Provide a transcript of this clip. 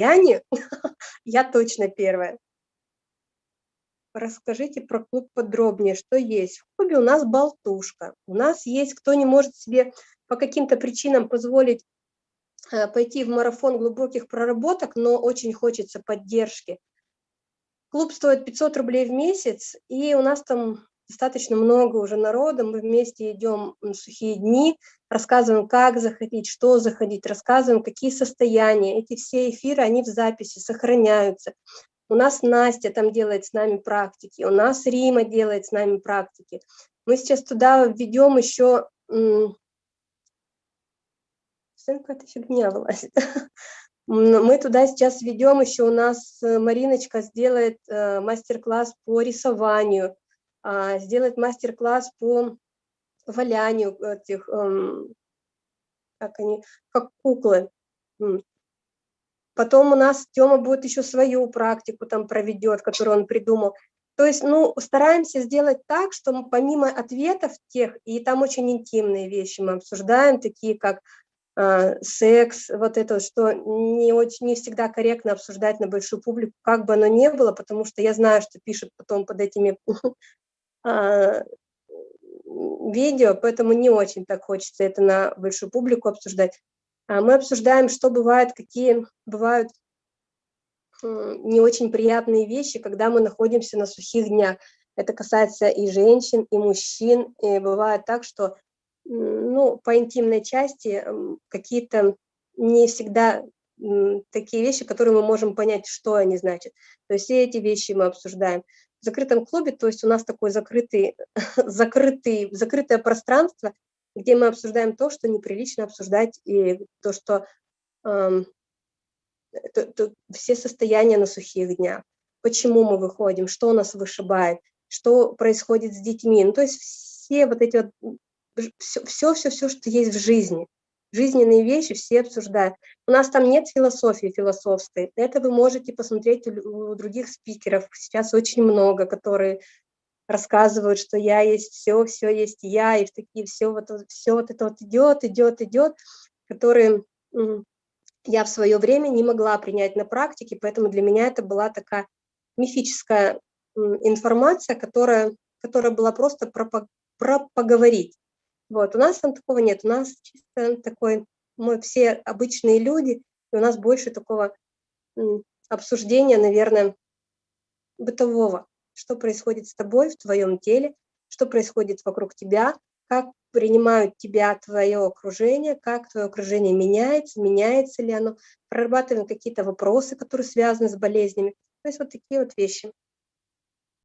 состоянии, я точно первая. Расскажите про клуб подробнее, что есть. В клубе у нас болтушка. У нас есть, кто не может себе по каким-то причинам позволить э, пойти в марафон глубоких проработок, но очень хочется поддержки. Клуб стоит 500 рублей в месяц, и у нас там достаточно много уже народа, мы вместе идем на сухие дни, рассказываем, как заходить, что заходить, рассказываем, какие состояния. Эти все эфиры, они в записи сохраняются. У нас Настя там делает с нами практики, у нас Рима делает с нами практики. Мы сейчас туда введем еще... Какая-то фигня вылазит. Мы туда сейчас ведем еще, у нас э, Мариночка сделает э, мастер-класс по рисованию, а, сделает мастер-класс по валянию этих, эм, как они, как куклы. Потом у нас Тёма будет еще свою практику там проведет, которую он придумал. То есть, ну, стараемся сделать так, что мы помимо ответов тех, и там очень интимные вещи мы обсуждаем, такие как э, секс, вот это, что не, очень, не всегда корректно обсуждать на большую публику, как бы оно ни было, потому что я знаю, что пишут потом под этими видео, поэтому не очень так хочется это на большую публику обсуждать. А мы обсуждаем, что бывает, какие бывают не очень приятные вещи, когда мы находимся на сухих днях. Это касается и женщин, и мужчин. И бывает так, что ну, по интимной части какие-то не всегда такие вещи, которые мы можем понять, что они значат. То есть все эти вещи мы обсуждаем. В закрытом клубе, то есть у нас такое закрытый, закрытый, закрытое пространство, где мы обсуждаем то, что неприлично обсуждать, и то, что э, то, то, все состояния на сухих днях, почему мы выходим, что нас вышибает, что происходит с детьми, ну, то есть все вот эти вот, все, все, все, все, что есть в жизни, жизненные вещи все обсуждают. У нас там нет философии философской, это вы можете посмотреть у, других спикеров, сейчас очень много, которые рассказывают, что я есть все, все есть я, и в такие все вот, все вот это вот идет, идет, идет, которые я в свое время не могла принять на практике, поэтому для меня это была такая мифическая информация, которая, которая была просто про, про поговорить. Вот, у нас там такого нет, у нас чисто такой, мы все обычные люди, и у нас больше такого обсуждения, наверное, бытового что происходит с тобой в твоем теле, что происходит вокруг тебя, как принимают тебя твое окружение, как твое окружение меняется, меняется ли оно, прорабатываем какие-то вопросы, которые связаны с болезнями. То есть вот такие вот вещи.